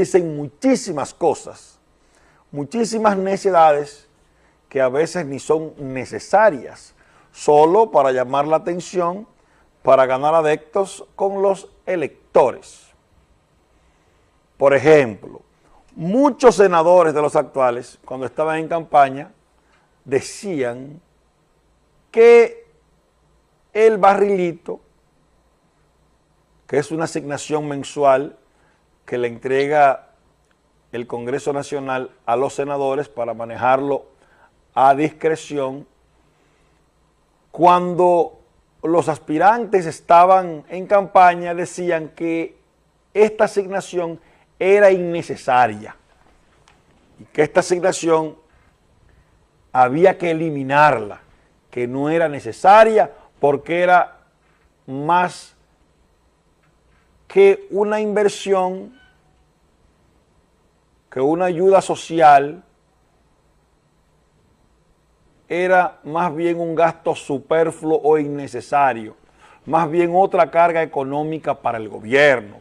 dicen muchísimas cosas, muchísimas necesidades que a veces ni son necesarias, solo para llamar la atención, para ganar adeptos con los electores. Por ejemplo, muchos senadores de los actuales, cuando estaban en campaña, decían que el barrilito, que es una asignación mensual que le entrega el Congreso Nacional a los senadores para manejarlo a discreción, cuando los aspirantes estaban en campaña decían que esta asignación era innecesaria y que esta asignación había que eliminarla, que no era necesaria porque era más que una inversión, que una ayuda social, era más bien un gasto superfluo o innecesario, más bien otra carga económica para el gobierno,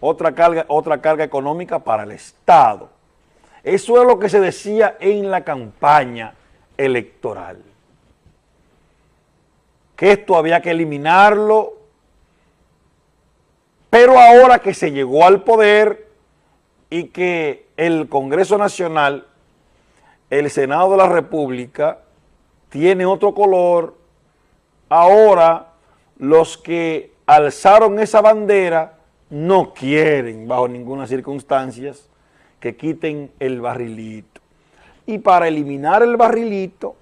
otra carga, otra carga económica para el Estado. Eso es lo que se decía en la campaña electoral. Que esto había que eliminarlo, pero ahora que se llegó al poder y que el Congreso Nacional, el Senado de la República, tiene otro color, ahora los que alzaron esa bandera no quieren bajo ninguna circunstancia que quiten el barrilito. Y para eliminar el barrilito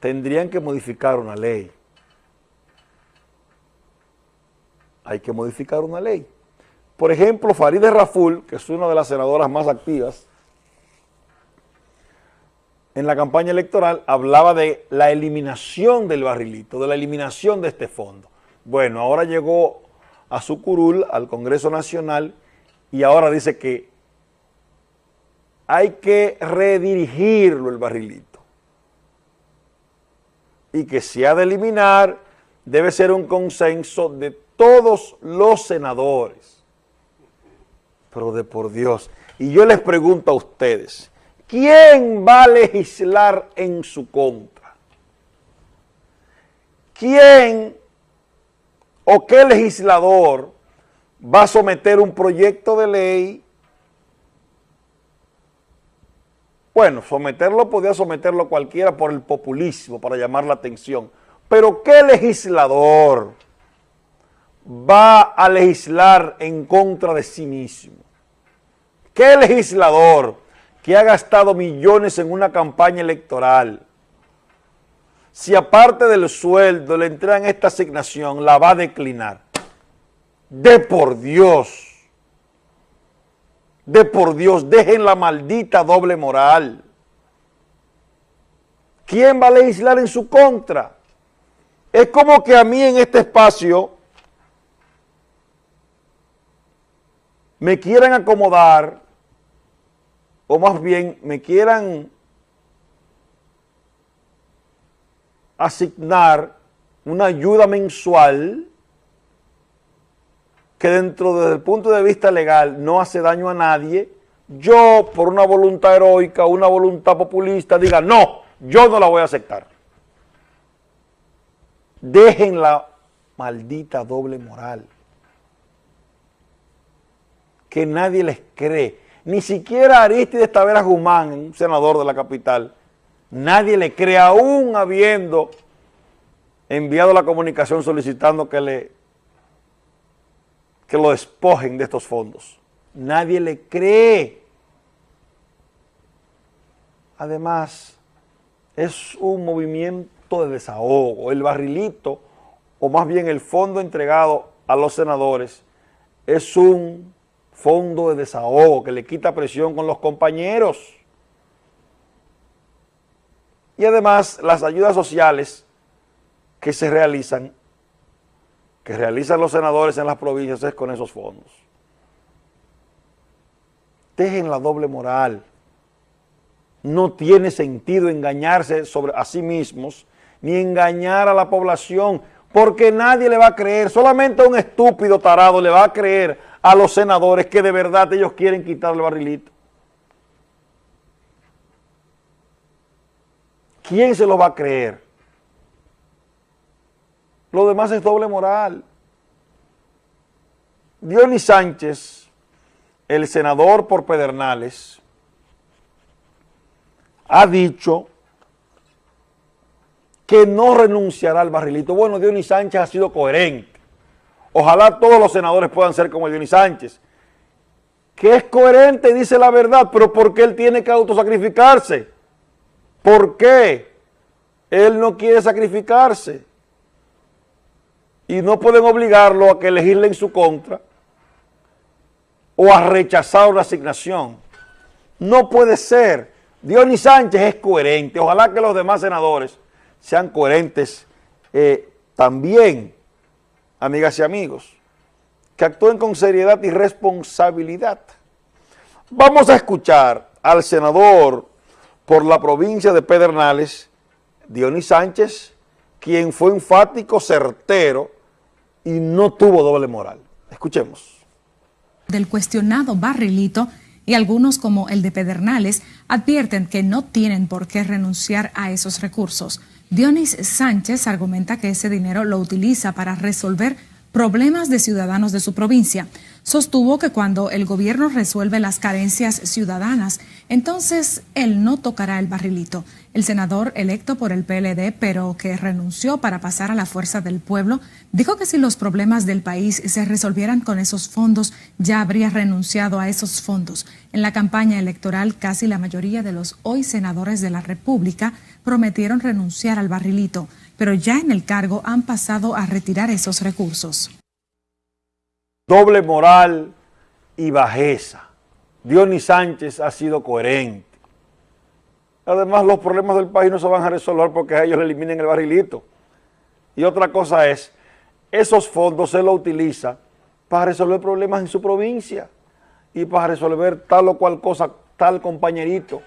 tendrían que modificar una ley. Hay que modificar una ley. Por ejemplo, Farideh Raful, que es una de las senadoras más activas, en la campaña electoral hablaba de la eliminación del barrilito, de la eliminación de este fondo. Bueno, ahora llegó a su curul, al Congreso Nacional, y ahora dice que hay que redirigirlo el barrilito. Y que si ha de eliminar, debe ser un consenso de todos los senadores. Pero de por Dios. Y yo les pregunto a ustedes, ¿quién va a legislar en su contra? ¿Quién o qué legislador va a someter un proyecto de ley? Bueno, someterlo podía someterlo cualquiera por el populismo, para llamar la atención. Pero ¿qué legislador va a legislar en contra de sí mismo? ¿Qué legislador que ha gastado millones en una campaña electoral, si aparte del sueldo le entregan esta asignación, la va a declinar. De por Dios, de por Dios, dejen la maldita doble moral. ¿Quién va a legislar en su contra? Es como que a mí en este espacio me quieran acomodar, o más bien me quieran asignar una ayuda mensual que dentro desde el punto de vista legal no hace daño a nadie, yo por una voluntad heroica, una voluntad populista, diga no, yo no la voy a aceptar. Dejen la maldita doble moral. Que nadie les cree. Ni siquiera Aristides Tavera Guzmán, un senador de la capital, Nadie le cree, aún habiendo enviado la comunicación solicitando que, le, que lo despojen de estos fondos. Nadie le cree. Además, es un movimiento de desahogo. El barrilito, o más bien el fondo entregado a los senadores, es un fondo de desahogo que le quita presión con los compañeros. Y además las ayudas sociales que se realizan, que realizan los senadores en las provincias es con esos fondos. Dejen la doble moral. No tiene sentido engañarse sobre a sí mismos, ni engañar a la población, porque nadie le va a creer, solamente un estúpido tarado le va a creer a los senadores que de verdad ellos quieren quitar el barrilito. ¿Quién se lo va a creer? Lo demás es doble moral. Dionis Sánchez, el senador por Pedernales, ha dicho que no renunciará al barrilito. Bueno, Dionis Sánchez ha sido coherente. Ojalá todos los senadores puedan ser como Dionis Sánchez, que es coherente y dice la verdad, pero ¿por qué él tiene que autosacrificarse? ¿Por qué él no quiere sacrificarse? Y no pueden obligarlo a que elegirle en su contra o a rechazar una asignación. No puede ser. Dionis Sánchez es coherente. Ojalá que los demás senadores sean coherentes eh, también, amigas y amigos, que actúen con seriedad y responsabilidad. Vamos a escuchar al senador por la provincia de Pedernales, Dionis Sánchez, quien fue enfático, certero y no tuvo doble moral. Escuchemos del cuestionado barrilito y algunos como el de Pedernales advierten que no tienen por qué renunciar a esos recursos. Dionis Sánchez argumenta que ese dinero lo utiliza para resolver problemas de ciudadanos de su provincia. Sostuvo que cuando el gobierno resuelve las carencias ciudadanas, entonces él no tocará el barrilito. El senador electo por el PLD, pero que renunció para pasar a la fuerza del pueblo, dijo que si los problemas del país se resolvieran con esos fondos, ya habría renunciado a esos fondos. En la campaña electoral, casi la mayoría de los hoy senadores de la República prometieron renunciar al barrilito pero ya en el cargo han pasado a retirar esos recursos. Doble moral y bajeza. Dionis Sánchez ha sido coherente. Además, los problemas del país no se van a resolver porque a ellos le eliminen el barrilito. Y otra cosa es, esos fondos se los utiliza para resolver problemas en su provincia y para resolver tal o cual cosa, tal compañerito.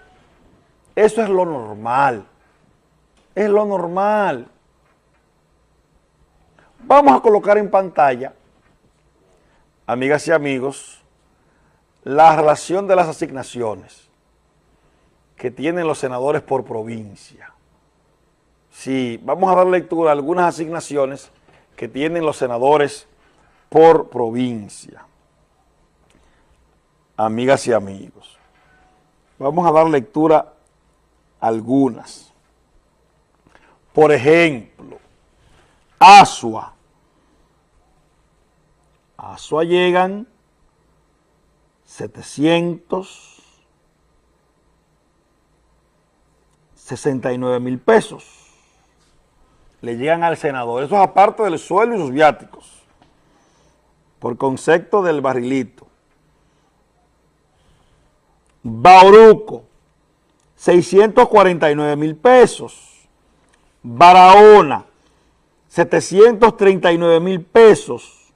Eso es lo normal. Es lo normal. Vamos a colocar en pantalla, amigas y amigos, la relación de las asignaciones que tienen los senadores por provincia. Sí, vamos a dar lectura a algunas asignaciones que tienen los senadores por provincia. Amigas y amigos, vamos a dar lectura a algunas. Por ejemplo, Asua, Asua llegan 769 mil pesos. Le llegan al senador. Eso es aparte del sueldo y sus viáticos. Por concepto del barrilito. Bauruco, 649 mil pesos. Barahona, 739 mil pesos.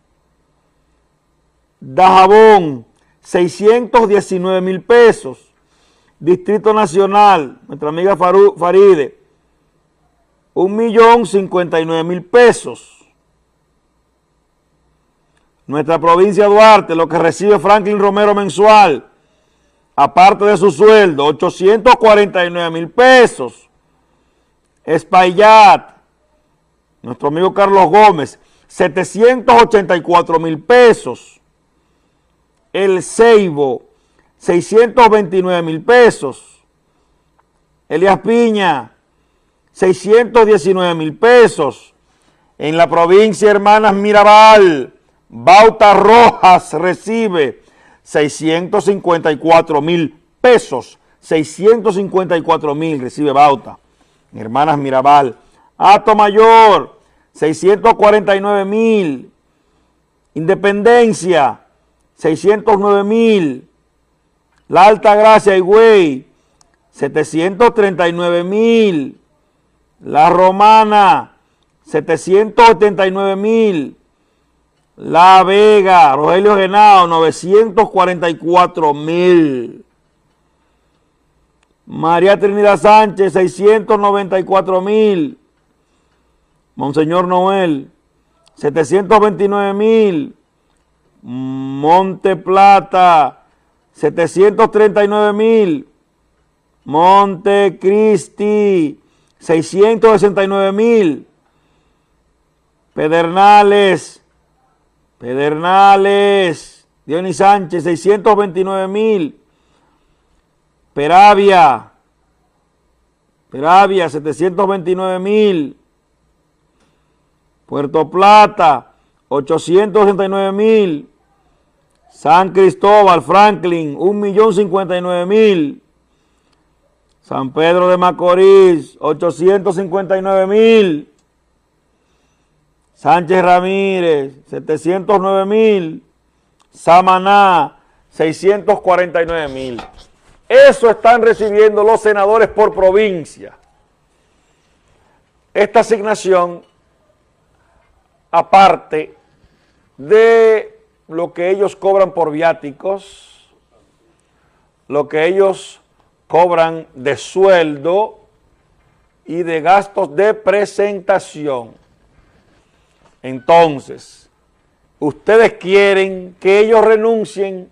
Dajabón, 619 mil pesos. Distrito Nacional, nuestra amiga Faride, 1 millón 59 mil pesos. Nuestra provincia Duarte, lo que recibe Franklin Romero mensual, aparte de su sueldo, 849 mil pesos. Espaillat, nuestro amigo Carlos Gómez, 784 mil pesos. El Ceibo, 629 mil pesos. Elias Piña, 619 mil pesos. En la provincia Hermanas Mirabal, Bauta Rojas recibe 654 mil pesos. 654 mil recibe Bauta. Hermanas Mirabal. Ato Mayor, 649 mil. Independencia, 609 mil. La Alta Gracia, Higüey, 739 mil. La Romana, 789 mil. La Vega, Rogelio Genao, 944 mil. María Trinidad Sánchez, 694 mil. Monseñor Noel, 729 mil. Monte Plata, 739 mil. Monte Cristi, 669 mil. Pedernales, Pedernales, Dionis Sánchez, 629 mil. Peravia, Peravia, 729 mil. Puerto Plata, 869 mil. San Cristóbal, Franklin, 1.059.000. San Pedro de Macorís, 859.000. Sánchez Ramírez, 709.000. Samaná, 649.000. Eso están recibiendo los senadores por provincia. Esta asignación, aparte de lo que ellos cobran por viáticos, lo que ellos cobran de sueldo y de gastos de presentación. Entonces, ustedes quieren que ellos renuncien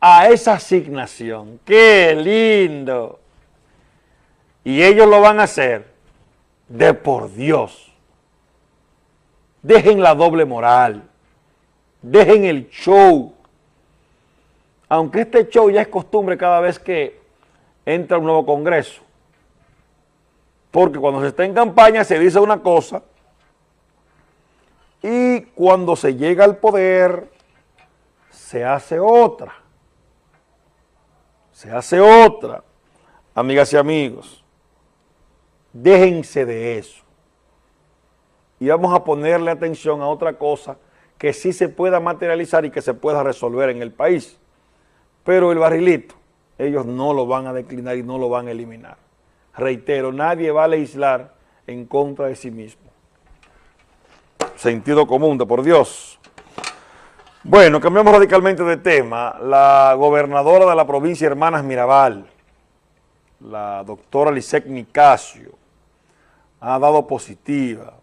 a esa asignación. ¡Qué lindo! Y ellos lo van a hacer de por Dios. Dejen la doble moral. Dejen el show. Aunque este show ya es costumbre cada vez que entra un nuevo congreso. Porque cuando se está en campaña se dice una cosa y cuando se llega al poder se hace otra se hace otra. Amigas y amigos, déjense de eso. Y vamos a ponerle atención a otra cosa que sí se pueda materializar y que se pueda resolver en el país. Pero el barrilito, ellos no lo van a declinar y no lo van a eliminar. Reitero, nadie va a legislar en contra de sí mismo. Sentido común, de por Dios. Bueno, cambiamos radicalmente de tema. La gobernadora de la provincia Hermanas Mirabal, la doctora Lisek Nicasio, ha dado positiva